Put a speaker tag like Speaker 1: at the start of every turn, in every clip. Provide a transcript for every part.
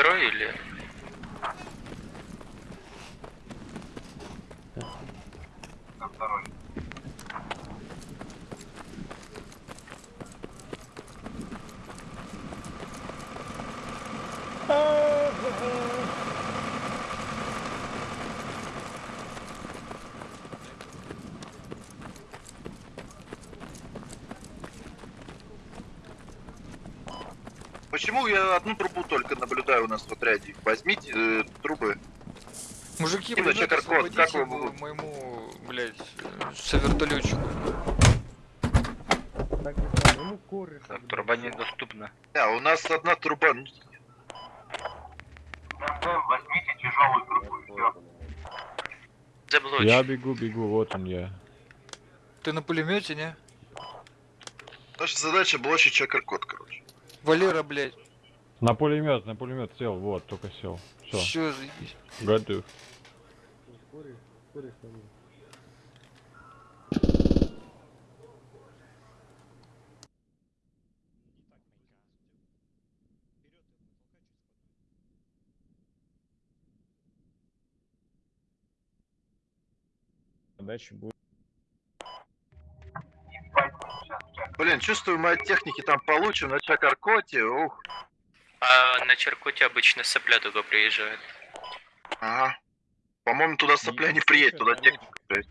Speaker 1: второй или...
Speaker 2: На второй.
Speaker 3: Почему я одну трубу только наблюдаю у нас в отряде? Возьмите э, трубы.
Speaker 1: Мужики,
Speaker 3: код,
Speaker 1: освободите
Speaker 3: как вы
Speaker 1: моему, блядь, э, совертолетчику.
Speaker 4: Так, труба недоступна.
Speaker 3: Да, у нас одна труба. ну,
Speaker 2: МД, возьмите тяжелую трубу. Все.
Speaker 1: Заблочь.
Speaker 5: Я бегу, бегу, вот он я.
Speaker 1: Ты на пулемете, не?
Speaker 3: Наша задача блочить чекер-код, короче.
Speaker 1: Валера, блядь.
Speaker 5: На пулемет, на пулемет сел, вот, только сел. Все,
Speaker 1: Все, заебись.
Speaker 5: готов. Дальше будет.
Speaker 3: Блин, чувствую, мы от техники там получим на чекер-коде. Ух.
Speaker 1: А на Черкуте обычно сопля только приезжает.
Speaker 3: Ага. По-моему, туда сопля не приедет, туда техника приедет.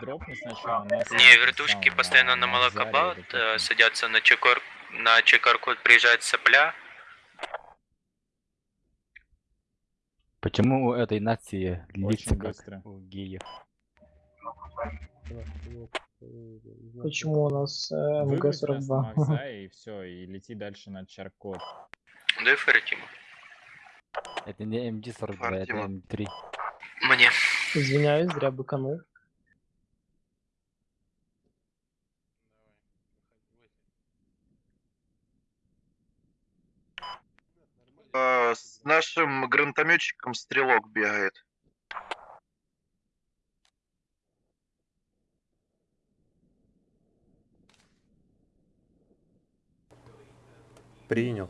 Speaker 2: Туда
Speaker 6: сначала нас.
Speaker 1: Не, вертушки постоянно на молокобат э, садятся на чекор... на чекар-код приезжает сопля.
Speaker 4: Почему у этой нации лица
Speaker 6: Очень
Speaker 4: как у геев?
Speaker 7: Почему у нас э,
Speaker 6: Выгрузь нас на
Speaker 7: МГ-42?
Speaker 6: Макса и все, и лети дальше на Чаркот.
Speaker 1: Да и Фертима.
Speaker 4: Это не МД-42, это
Speaker 3: Фартима.
Speaker 4: М3.
Speaker 1: Мне.
Speaker 7: Извиняюсь, зря быканул.
Speaker 3: А, с нашим гранатометчиком стрелок бегает.
Speaker 8: Принял.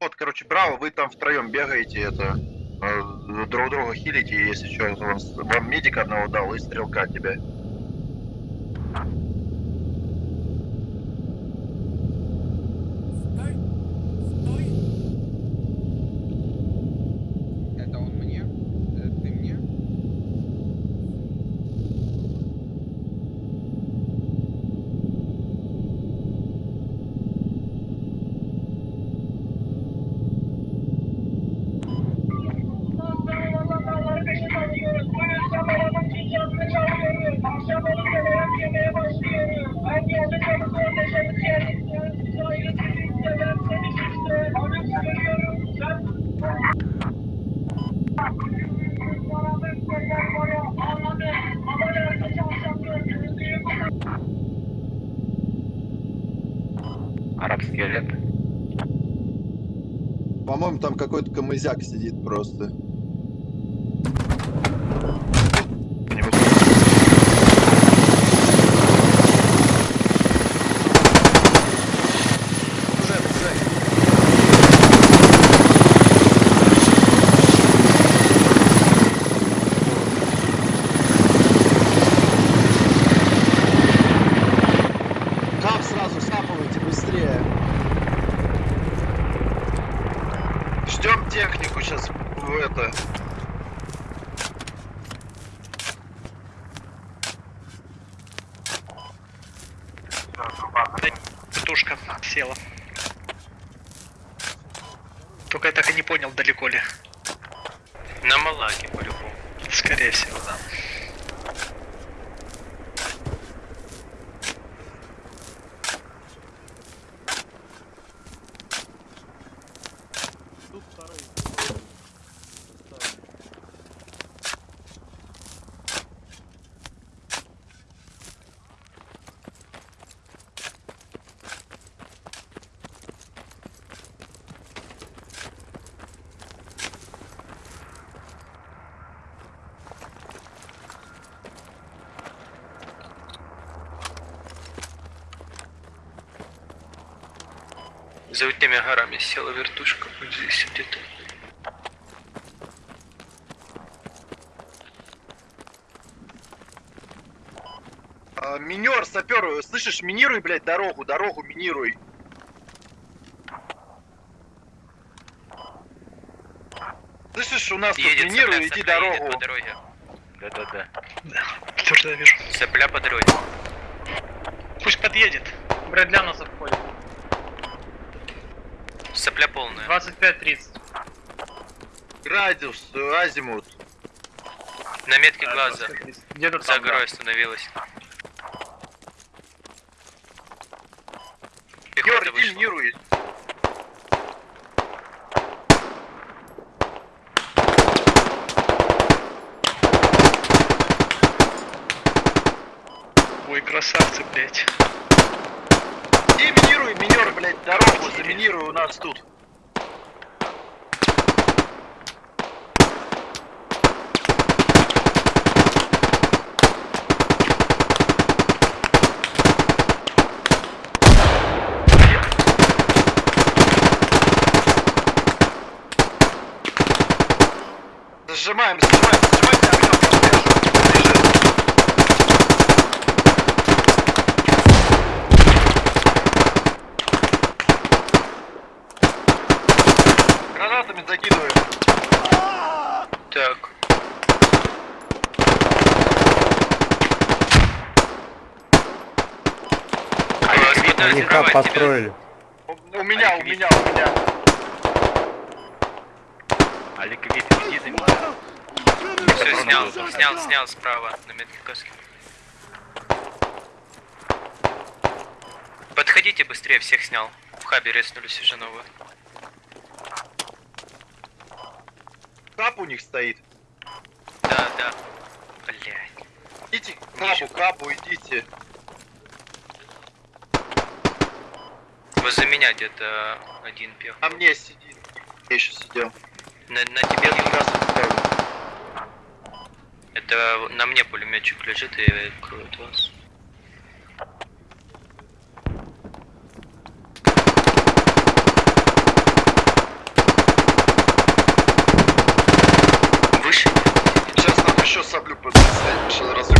Speaker 3: Вот, короче, браво, вы там втроем бегаете, это э, друг друга хилите, если что, вам, медик одного дал и стрелка тебе.
Speaker 4: Арабский лет.
Speaker 8: По-моему, там какой-то камызяк сидит просто.
Speaker 1: За этими горами села вертушка. Вот здесь где-то.
Speaker 3: А, минер, сапер, слышишь, минируй, блядь, дорогу, дорогу минируй. Слышишь, у нас тут
Speaker 1: Едет
Speaker 3: минируй,
Speaker 1: сопля,
Speaker 3: иди
Speaker 1: сопля едет
Speaker 3: дорогу.
Speaker 1: по дороге.
Speaker 4: Да-да-да.
Speaker 9: Подтверждаю, вижу.
Speaker 1: Сопля по дороге.
Speaker 9: Пусть подъедет.
Speaker 7: Брэдля нас
Speaker 1: Сопля полная.
Speaker 7: 25-30.
Speaker 3: Радиус, э, азимут.
Speaker 1: На метке глаза.
Speaker 7: Где-то
Speaker 1: За
Speaker 7: там, да.
Speaker 1: горой остановилась. Пехота вышла.
Speaker 3: минируй.
Speaker 9: Ой, красавцы, блядь.
Speaker 3: Минируй, минер, блядь, дорогу, заминируй у нас тут. Зажимаем, зажимаем, зажимайте огнем, я слышу. Лежит. Гранатами закидываем.
Speaker 1: Так.
Speaker 3: У, у меня, у меня, у меня.
Speaker 4: А ликвид, иди за меня.
Speaker 1: Все, снял, снял, снял справа на метке каски. Подходите быстрее, всех снял. В хабе резнулись уже новые.
Speaker 3: Кап у них стоит.
Speaker 1: Да, да. Блять.
Speaker 3: Идите капу, капу идите.
Speaker 1: Возле меня где-то один пех.
Speaker 3: На мне сидит. Я еще сидел.
Speaker 1: На, на тебе
Speaker 3: раз.
Speaker 1: Это на мне пулеметчик лежит и кроет вас. Выше?
Speaker 3: Сейчас нам еще саблю подставить, что разрыв.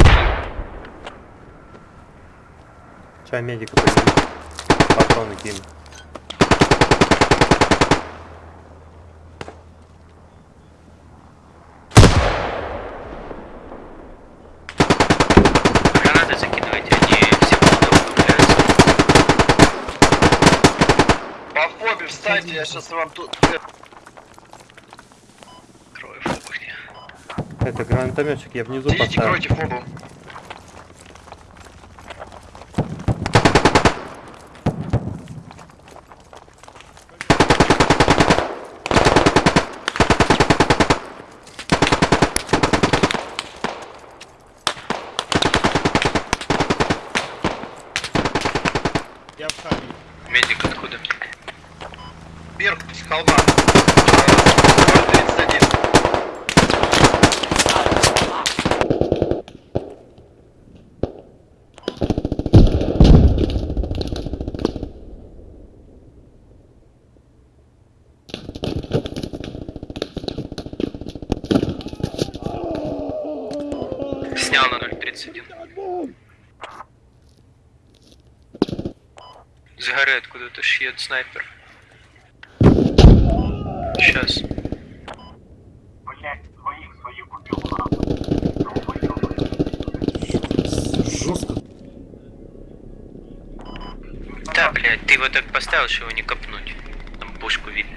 Speaker 10: Чай медика подними. Патроны кину.
Speaker 1: Гранаты закидывайте, они все появляются.
Speaker 3: По фобе встаньте, я сейчас вам тут...
Speaker 9: Крою фобухни.
Speaker 10: Это гранатометчик, я внизу
Speaker 3: Идите,
Speaker 10: поставил.
Speaker 3: кройте фобу.
Speaker 6: Я в хабе.
Speaker 1: Медик откуда?
Speaker 3: Вверх, с холма. Э, 31.
Speaker 1: Снял на 0.31. С горы откуда-то шьет снайпер. Сейчас.
Speaker 2: Убил.
Speaker 1: Да, блядь, ты его так поставил, что его не копнуть. Там пушку видно.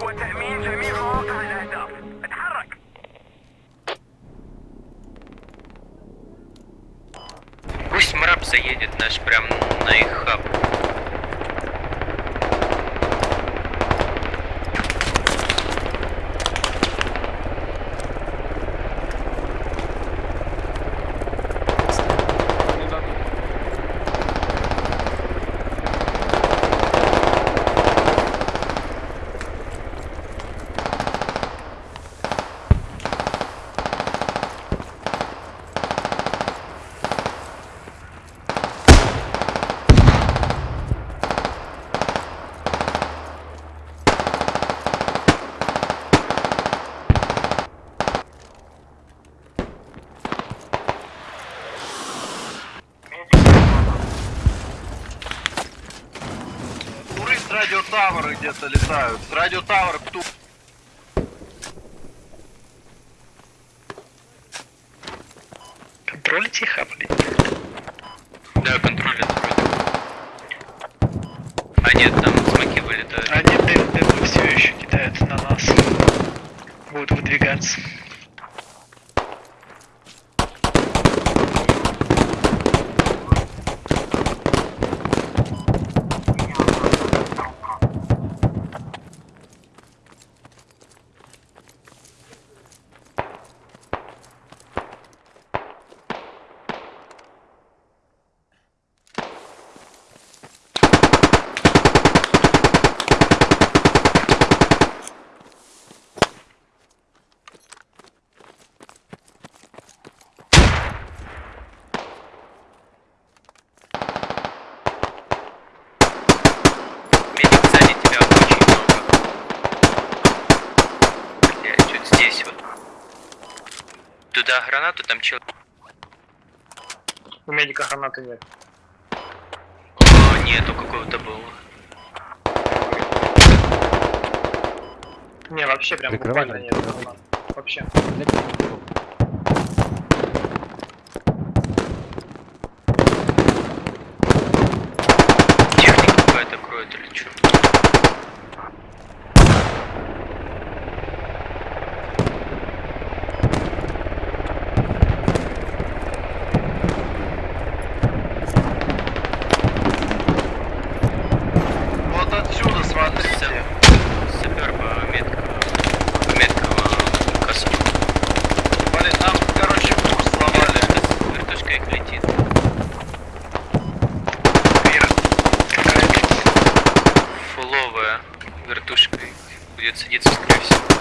Speaker 1: Пусть мраб заедет наш прям на их хаб.
Speaker 3: летают.
Speaker 9: Радио Тауэр
Speaker 1: Да, гранату там человек.
Speaker 7: У медика гранаты нет.
Speaker 1: О, нету какого-то было.
Speaker 7: Не, вообще прям буквально нет. Вообще.
Speaker 1: придется садиться, скорее всего.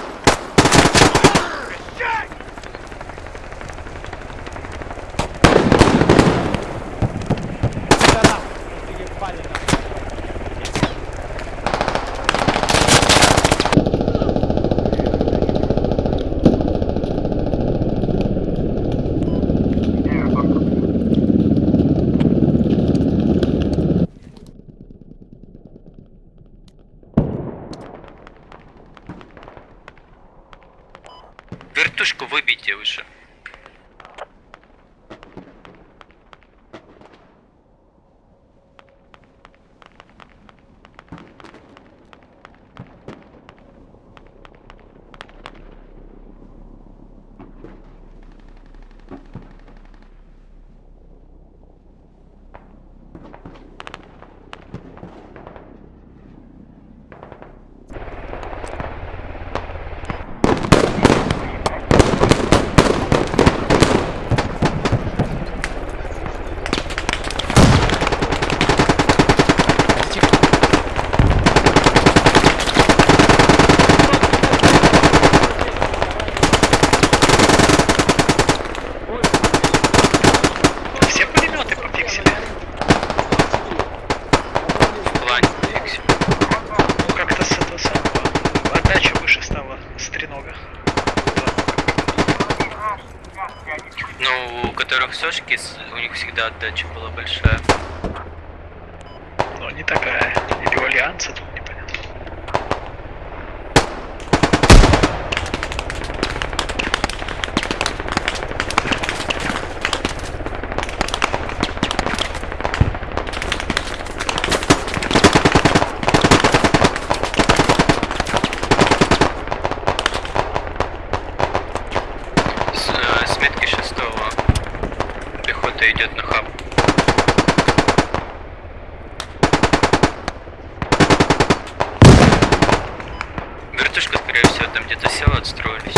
Speaker 1: когда отдатчик была Кто-то идет на хаб. Вертушка, скорее всего, там где-то села, отстроились.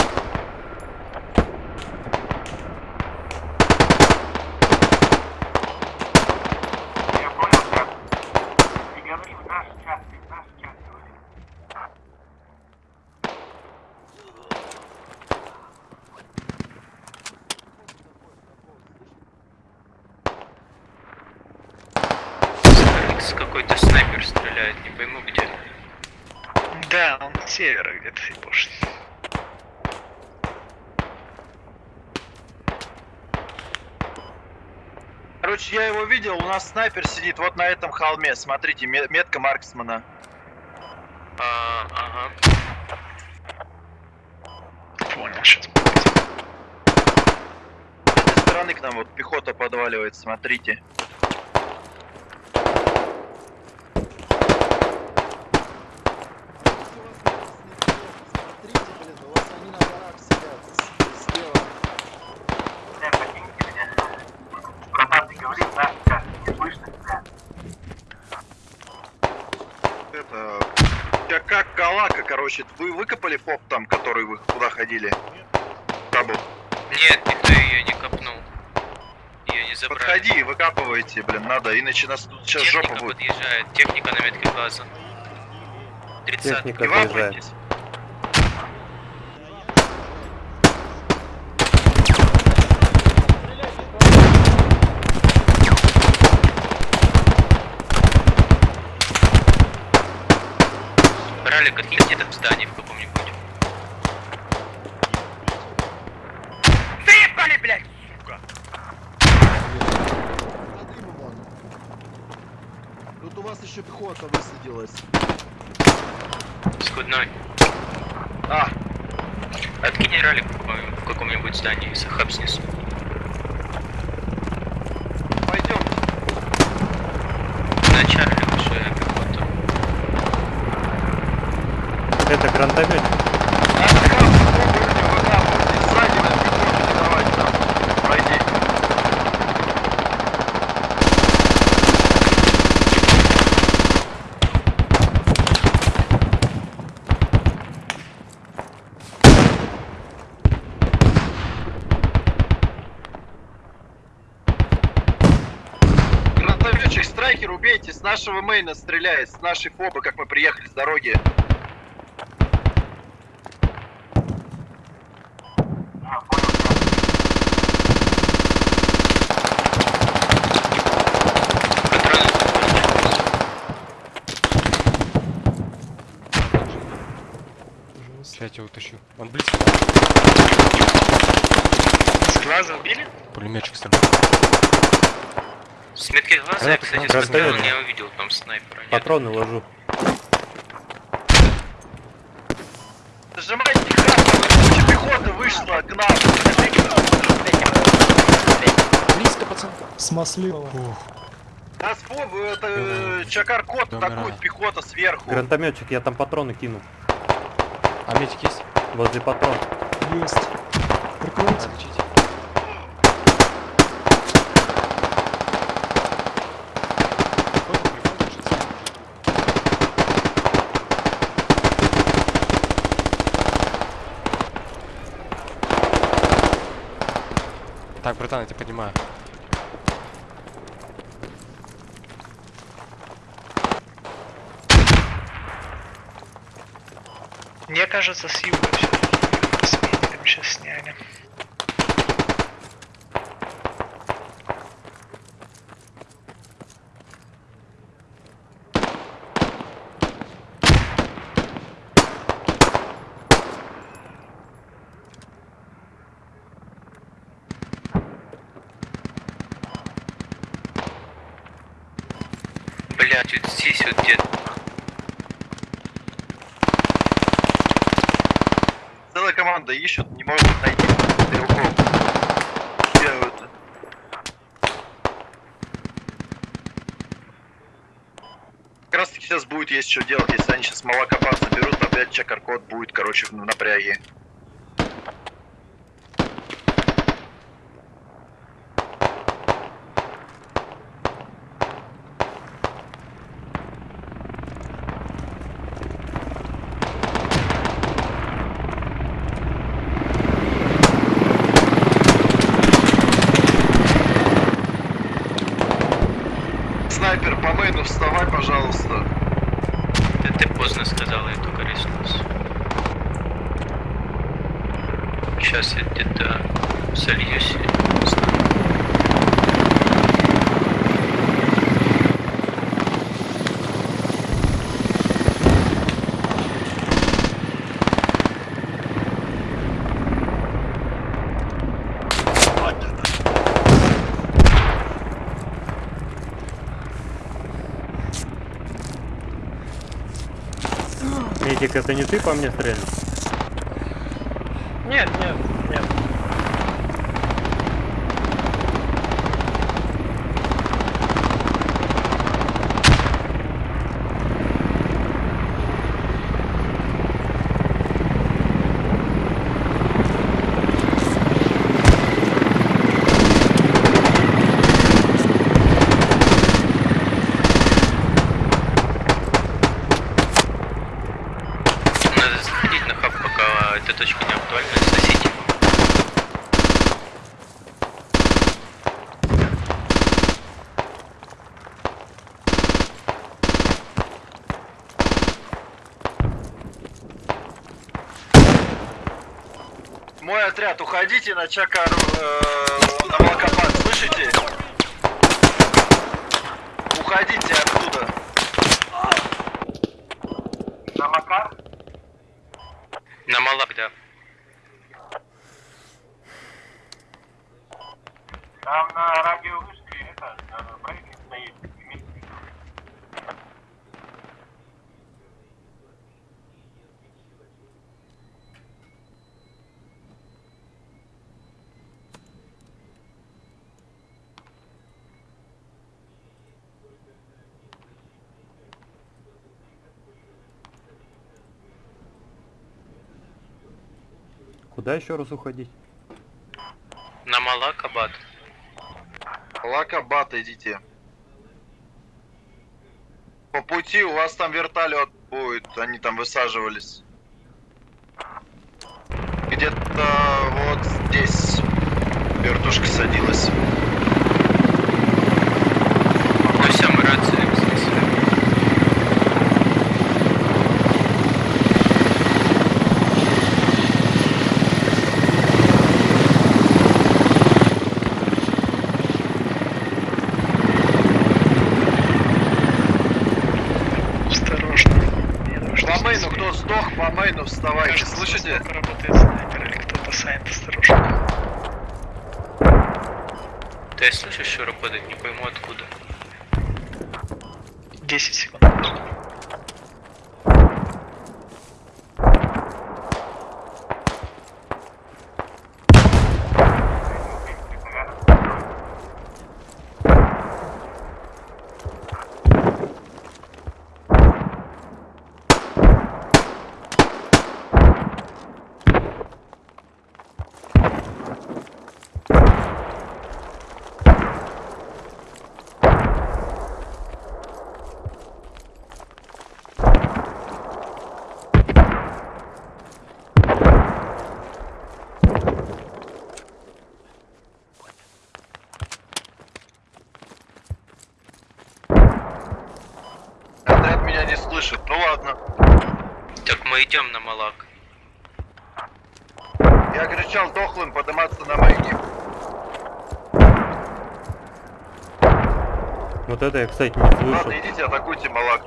Speaker 3: видел, у нас снайпер сидит вот на этом холме. Смотрите, метка марксмана.
Speaker 1: А, ага.
Speaker 9: Понял, сейчас.
Speaker 3: С этой стороны к нам вот пехота подваливает, смотрите. Короче, вы выкопали фоп там, который вы куда ходили? Табу.
Speaker 1: Нет, никто ее не копнул. Ее не забрали.
Speaker 3: Подходи, выкапывайте, блин, надо, иначе нас тут сейчас жопа
Speaker 1: Техника
Speaker 3: будет.
Speaker 1: подъезжает. Техника на метке глаза. 30
Speaker 10: Техника
Speaker 3: Не
Speaker 1: Ралик, откинь где-то в здании в каком-нибудь.
Speaker 9: Заебали, блядь, сука!
Speaker 8: Тут у вас еще пехота высадилась.
Speaker 1: Скудной.
Speaker 3: А,
Speaker 1: Откинь ралик в каком- в каком-нибудь здании, хаб снесу.
Speaker 3: пойдем.
Speaker 1: На Чарли уже пехота.
Speaker 10: Это гранатомет.
Speaker 3: Страйкер, убейте, с нашего мейна стреляет, с нашей фобы, как мы приехали с дороги.
Speaker 2: А, понял тебя.
Speaker 6: Сейчас я тебя утащу. Он близко.
Speaker 9: С глаза убили?
Speaker 6: Пулеметчик стреляет.
Speaker 1: С метки глаза я, кстати,
Speaker 10: гранат.
Speaker 1: не увидел там снайпера. нет.
Speaker 10: Патроны ложу.
Speaker 3: Нажимайте красную, куча пехоты вышла к нам.
Speaker 6: Близко, пацан.
Speaker 8: Смасливого.
Speaker 3: Нас это э, Чакар-кот атакует пехота сверху.
Speaker 10: Гранатометчик, я там патроны кину.
Speaker 6: А метик есть?
Speaker 10: Возле патрон.
Speaker 8: Есть.
Speaker 6: Надо лечить. Понял, прикольно, что сам уже. Так, братан, я тебя поднимаю.
Speaker 9: Мне кажется, с юга все. С медиком сейчас сняли.
Speaker 1: Блять, вот здесь вот где
Speaker 3: Целая команда ищут, не могут найти стрелков. Бегают. Как раз таки сейчас будет есть что делать, если они сейчас молокопад соберут, опять чекар-код будет, короче, в напряге.
Speaker 10: Это не ты по мне стрелял?
Speaker 7: Нет, нет, нет.
Speaker 1: Надо заходить на хаб, пока эта точка не актуальна, сносить.
Speaker 3: Мой отряд, уходите на Чакар, э, на Волкопад, слышите? Уходите оттуда.
Speaker 2: На Макар?
Speaker 1: На Малак, да.
Speaker 2: Там на радиовышке это, э, брейкинг стоит. вместе.
Speaker 10: Куда еще раз уходить?
Speaker 1: На Малак, Абат.
Speaker 3: Лакабат идите. По пути у вас там вертолет будет, они там высаживались. Где-то вот здесь вертушка садилась.
Speaker 1: Ну все, мы рации взвесили.
Speaker 9: Осторожно. Мне нужно
Speaker 3: По мейну,
Speaker 9: здесь
Speaker 3: кто сдох, по мейну вставайте,
Speaker 9: Кажется,
Speaker 3: слышите?
Speaker 9: работает снайпер или кто-то сайт, осторожно.
Speaker 1: Да я слышу, что работает, не пойму откуда.
Speaker 9: 10 секунд.
Speaker 3: Отряд меня не слышит, ну ладно.
Speaker 1: Так мы идем на Малак.
Speaker 3: Я кричал дохлым подниматься на мейне.
Speaker 10: Вот это я, кстати, не слышал.
Speaker 3: Ладно, идите, атакуйте Малак.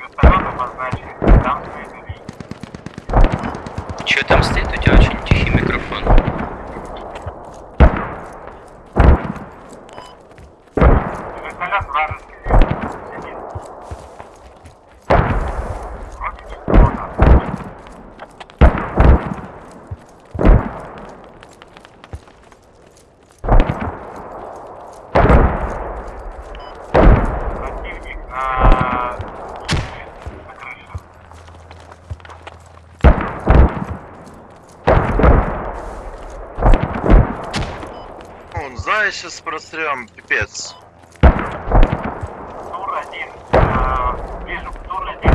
Speaker 2: Вертолет обозначен. Там стоит линия.
Speaker 1: Че там стоит? У тебя очень тихий микрофон.
Speaker 2: Вертолет вражеский сидит. Вроде что там. Противник на... на крыше.
Speaker 3: Зая сейчас просрем, пипец.
Speaker 2: Тур-1. э, Вижу Тур-1.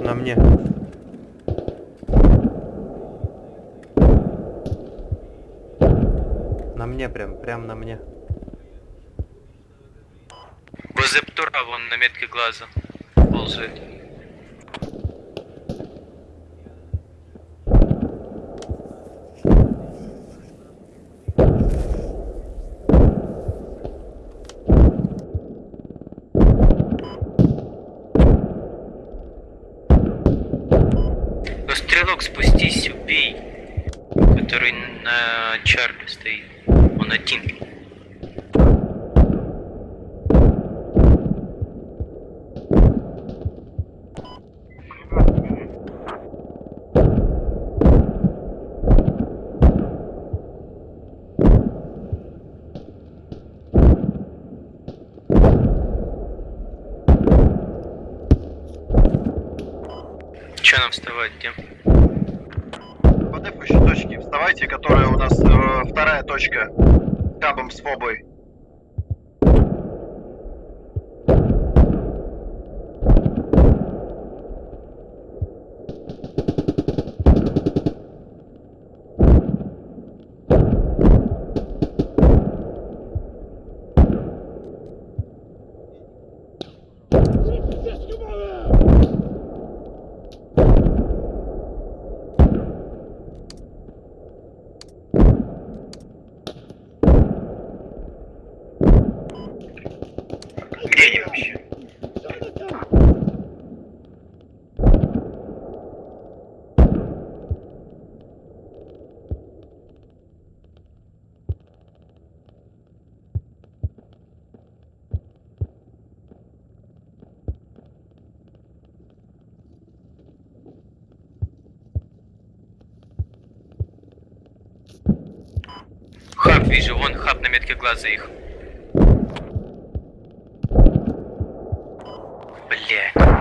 Speaker 10: На мне. На мне прям, прям на мне.
Speaker 1: Возле Птура вон на метке глаза ползает. который на Чарли стоит. Он один.
Speaker 2: Пулемет бежит.
Speaker 1: Че нам вставать, где?
Speaker 3: По дефущей точке вставайте, которая у нас э, вторая точка. Кабом с фобой.
Speaker 1: Вижу, вон хаб на метке глаза их. Блять.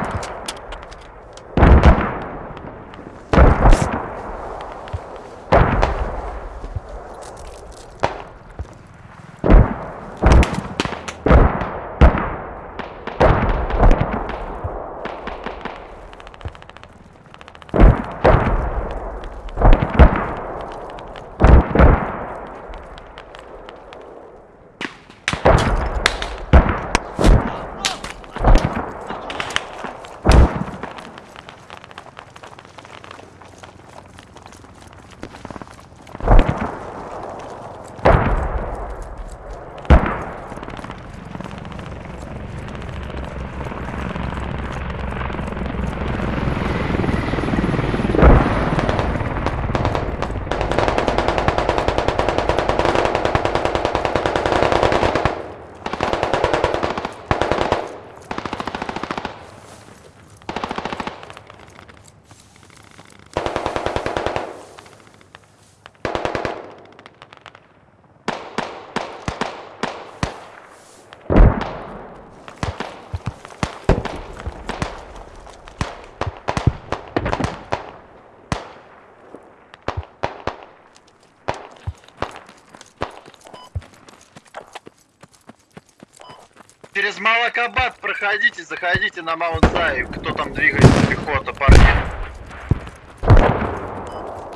Speaker 3: Через Малакабад проходите, заходите на Маунт Зай. Кто там двигается, пехота, парни.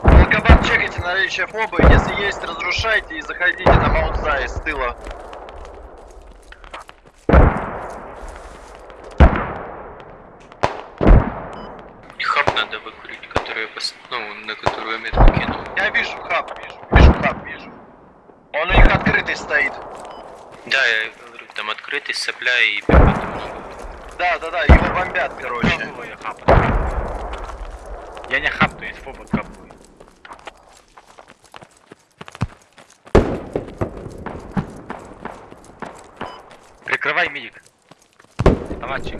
Speaker 3: Малакабад чекайте наличие фобы. Если есть, разрушайте и заходите на Маунт Зай с тыла.
Speaker 1: Хаб надо выкурить, который ну, на которую я метку кинул.
Speaker 3: Я вижу хаб, вижу, вижу хаб, вижу. Он у них открытый стоит.
Speaker 1: Да, я там открытый, сопля и.
Speaker 3: Да, да, да, его бомбят, короче.
Speaker 4: Я. Я не хап, то есть фоба капую. Прикрывай медик. Товарищи.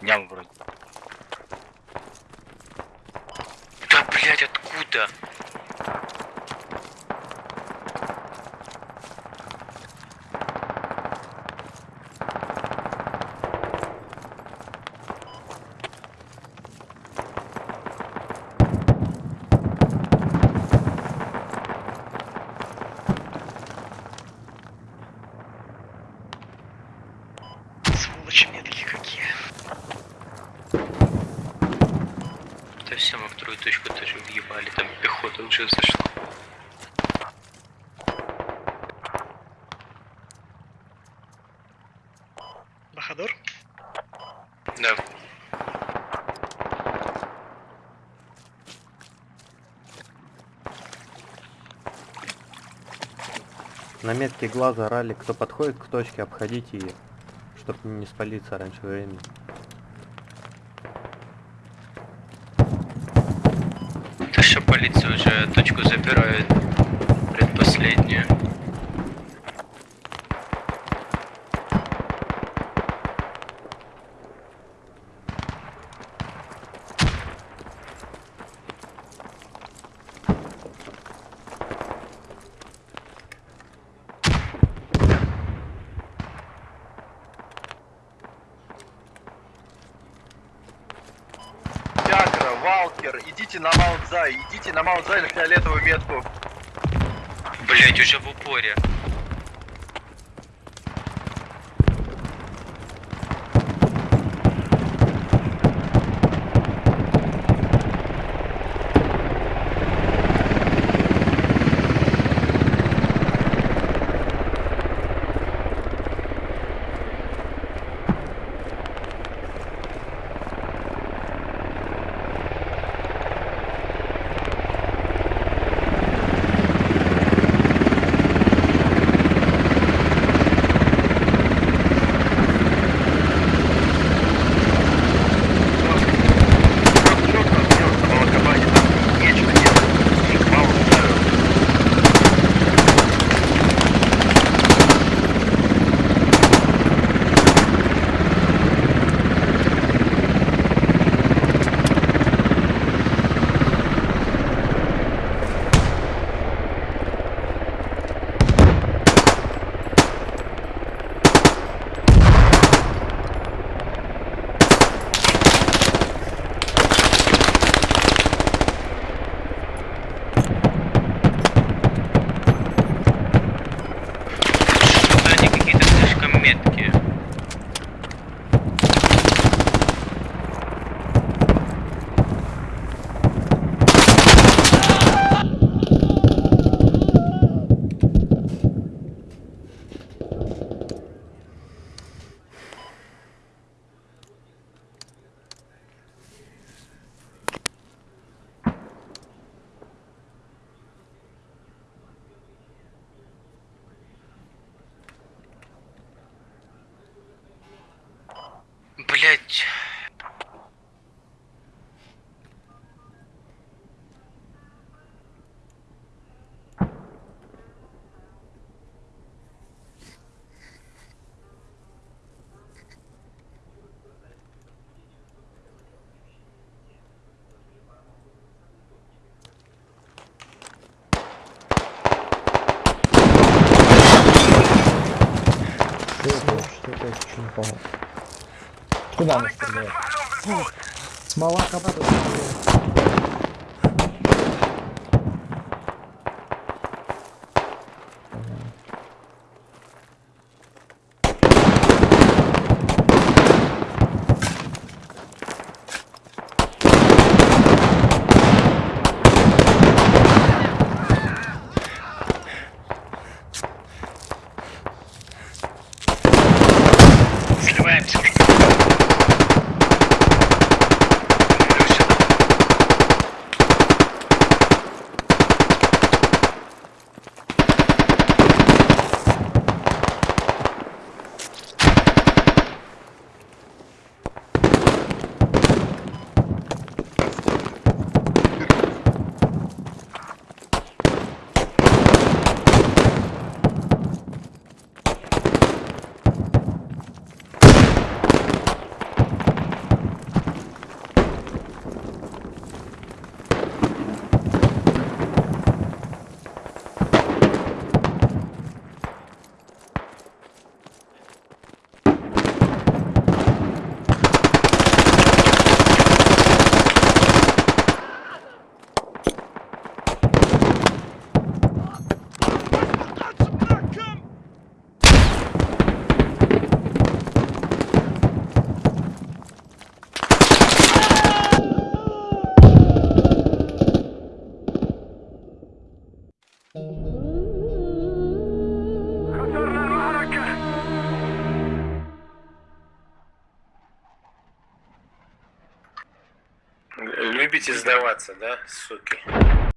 Speaker 4: Снял вроде.
Speaker 1: Да, блять, откуда?
Speaker 9: Сволочи медали какие.
Speaker 1: Да все, мы вторую точку тоже въебали, там пехота уже зашла.
Speaker 9: Бахадор?
Speaker 1: Да.
Speaker 10: На метке глаза ралли, кто подходит к точке, обходите ее, чтобы не спалиться раньше времени.
Speaker 1: То, что полиция уже точку забирает предпоследнюю.
Speaker 3: Валкер, идите на Маунтзай, идите на Маунтзай на фиолетовую метку.
Speaker 1: Блять, уже в упоре.
Speaker 3: な
Speaker 1: んですけど、ス
Speaker 8: マワカバド
Speaker 9: さで、
Speaker 4: Любите сдаваться, да, суки?